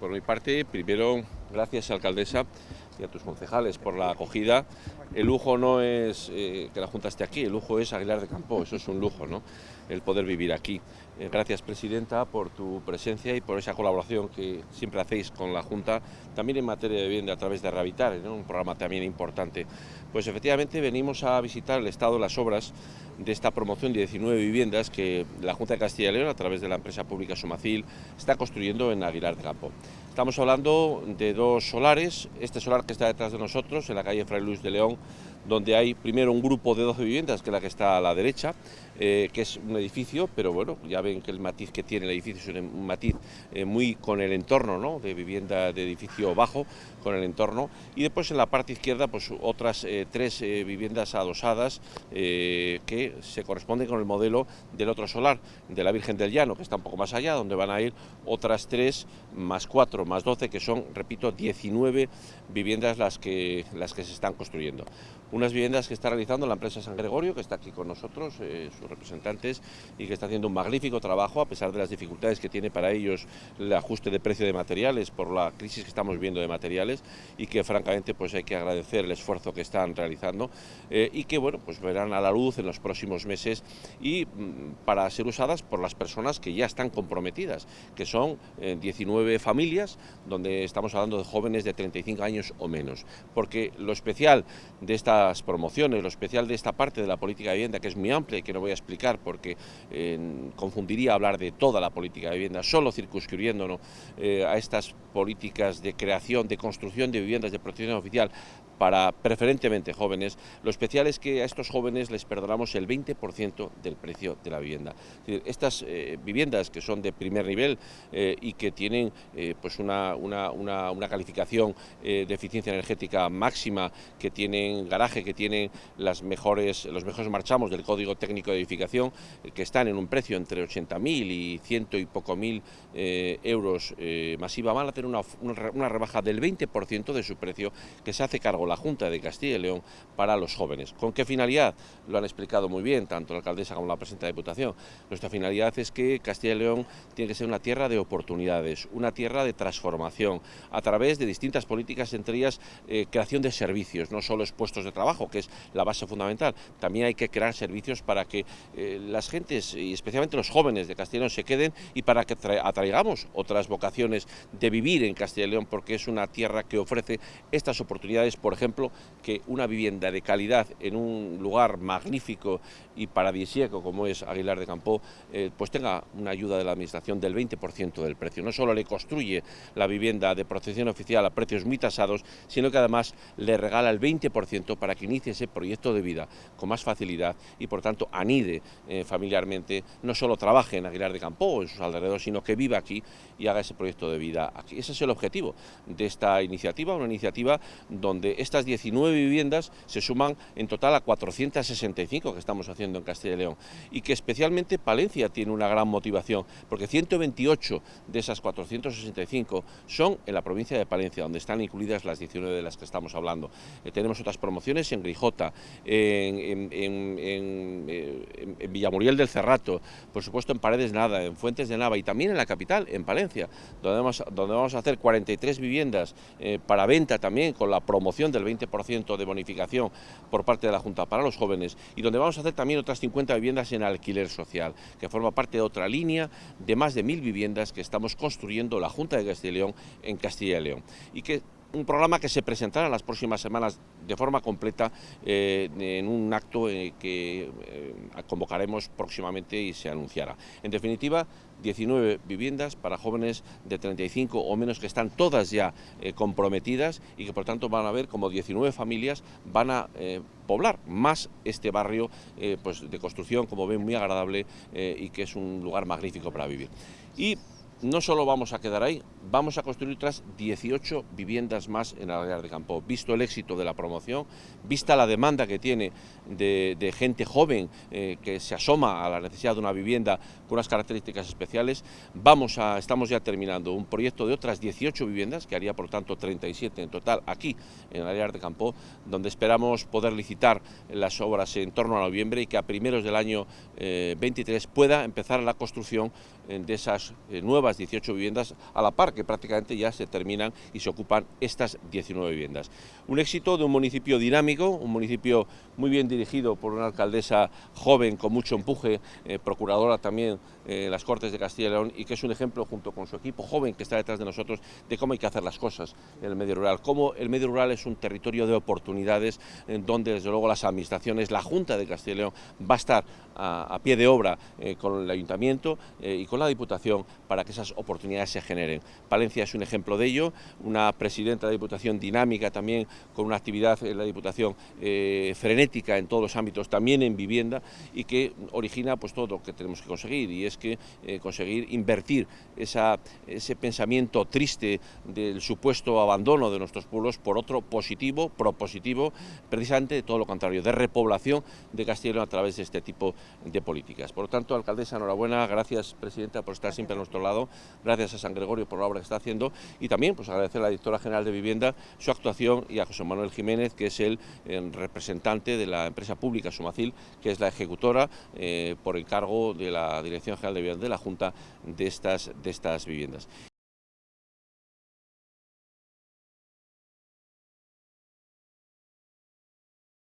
Por mi parte, primero, gracias alcaldesa y a tus concejales por la acogida. El lujo no es eh, que la Junta esté aquí, el lujo es Aguilar de Campo, eso es un lujo, ¿no? El poder vivir aquí. Eh, gracias, Presidenta, por tu presencia y por esa colaboración que siempre hacéis con la Junta, también en materia de vivienda a través de Rehabilitar, un programa también importante. Pues efectivamente venimos a visitar el estado de las obras de esta promoción de 19 viviendas que la Junta de Castilla y León, a través de la empresa pública Sumacil, está construyendo en Aguilar de Campo. Estamos hablando de dos solares, este solar que está detrás de nosotros, en la calle Fray Luis de León, donde hay primero un grupo de 12 viviendas, que es la que está a la derecha, eh, que es un edificio, pero bueno, ya ven que el matiz que tiene el edificio es un matiz eh, muy con el entorno, ¿no? de vivienda de edificio bajo, con el entorno, y después en la parte izquierda pues otras eh, tres viviendas adosadas que se corresponden con el modelo del otro solar, de la Virgen del Llano, que está un poco más allá, donde van a ir otras tres más cuatro más doce, que son, repito, 19 viviendas las que, las que se están construyendo unas viviendas que está realizando la empresa San Gregorio, que está aquí con nosotros, eh, sus representantes, y que está haciendo un magnífico trabajo, a pesar de las dificultades que tiene para ellos el ajuste de precio de materiales, por la crisis que estamos viendo de materiales, y que francamente pues hay que agradecer el esfuerzo que están realizando, eh, y que bueno, pues verán a la luz en los próximos meses, y mm, para ser usadas por las personas que ya están comprometidas, que son 19 eh, familias, donde estamos hablando de jóvenes de 35 años o menos, porque lo especial de esta promociones, lo especial de esta parte de la política de vivienda, que es muy amplia y que no voy a explicar porque confundiría hablar de toda la política de vivienda, solo circunscribiéndonos eh, a estas políticas de creación, de construcción de viviendas de protección oficial para preferentemente jóvenes, lo especial es que a estos jóvenes les perdonamos el 20% del precio de la vivienda. estas eh, viviendas que son de primer nivel eh, y que tienen pues una, una, una, calificación de eficiencia energética máxima, que tienen que tienen las mejores, los mejores marchamos del Código Técnico de Edificación, eh, que están en un precio entre 80.000 y ciento y poco mil eh, euros eh, masiva, van a tener una, una, rebaja del 20% de su precio que se hace cargo la Junta de Castilla y León para los jóvenes. ¿Con qué finalidad? Lo han explicado muy bien tanto la alcaldesa como la presidenta de Diputación. Nuestra finalidad es que Castilla y León tiene que ser una tierra de oportunidades, una tierra de transformación, a través de distintas políticas, entre ellas creación de servicios, no solo expuestos de trabajo, que es la base fundamental. También hay que crear servicios para que eh, las gentes, y especialmente los jóvenes de León, se queden y para que atraigamos otras vocaciones de vivir en Castilla y León, porque es una tierra que ofrece estas oportunidades, por ejemplo, que una vivienda de calidad en un lugar magnífico y paradisíaco como es Aguilar de Campo, eh, pues tenga una ayuda de la Administración del 20% del precio. No solo le construye la vivienda de protección oficial a precios muy tasados, sino que además le regala el 20% para que inicie ese proyecto de vida con más facilidad y por tanto anide eh, familiarmente, no solo trabaje en Aguilar de Campo o en sus alrededores, sino que viva aquí y haga ese proyecto de vida aquí. Ese es el objetivo de esta iniciativa, una iniciativa donde estas 19 viviendas se suman en total a 465 que estamos haciendo en Castilla y León y que especialmente Palencia tiene una gran motivación porque 128 de esas 465 son en la provincia de Palencia, donde están incluidas las 19 de las que estamos hablando. Eh, tenemos otras promociones en Grijota, en, Villamuriel del Cerrato, por supuesto en Paredes Nada, en Fuentes de Nava y también en la capital, en Palencia, donde vamos, donde vamos a hacer 43 viviendas eh, para venta también con la promoción del 20% de bonificación por parte de la Junta para los jóvenes y donde vamos a hacer también otras 50 viviendas en alquiler social, que forma parte de otra línea de más de mil viviendas que estamos construyendo la Junta de Castilla y León en Castilla y León y que un programa que se presentará en las próximas semanas de forma completa eh, en un acto eh, que eh, convocaremos próximamente y se anunciará. En definitiva, 19 viviendas para jóvenes de 35 o menos que están todas ya comprometidas y que por tanto van a ver como 19 familias van a poblar más este barrio pues de construcción, como ven, muy agradable y que es un lugar magnífico para vivir. Y no solo vamos a quedar ahí, vamos a construir otras 18 viviendas más en área de campo. Visto el éxito de la promoción, vista la demanda que tiene de, gente joven eh, que se asoma a la necesidad de una vivienda con unas características especiales, vamos a, estamos ya terminando un proyecto de otras 18 viviendas, que haría por tanto 37 en total aquí en área de campo, donde esperamos poder licitar las obras en torno a noviembre y que a primeros del año 23 eh, pueda empezar la construcción eh, de esas nuevas 18 viviendas a la par que prácticamente ya se terminan y se ocupan estas 19 viviendas. Un éxito de un municipio dinámico, un municipio muy bien dirigido por una alcaldesa joven con mucho empuje, eh, procuradora también en las Cortes de Castilla y León y que es un ejemplo junto con su equipo joven que está detrás de nosotros de cómo hay que hacer las cosas en el medio rural, cómo el medio rural es un territorio de oportunidades en donde desde luego las administraciones, la Junta de Castilla y León va a estar a, pie de obra eh, con el Ayuntamiento eh, y con la Diputación para que esas oportunidades se generen. Palencia es un ejemplo de ello, una presidenta de Diputación dinámica también con una actividad en la Diputación eh, frenética en todos los ámbitos, también en vivienda y que origina pues todo lo que tenemos que conseguir y es que eh, conseguir invertir ese pensamiento triste del supuesto abandono de nuestros pueblos por otro positivo, propositivo, precisamente todo lo contrario, de repoblación de León a través de este tipo de políticas. Por lo tanto, alcaldesa, enhorabuena, gracias presidenta por estar siempre a nuestro lado, gracias a San Gregorio por la obra que está haciendo y también pues agradecer a la directora general de Vivienda su actuación y a José Manuel Jiménez, que es el, representante de la empresa pública Sumacil, que es la ejecutora eh, por encargo de la Dirección General de Vivienda de la Junta de estas, de estas viviendas.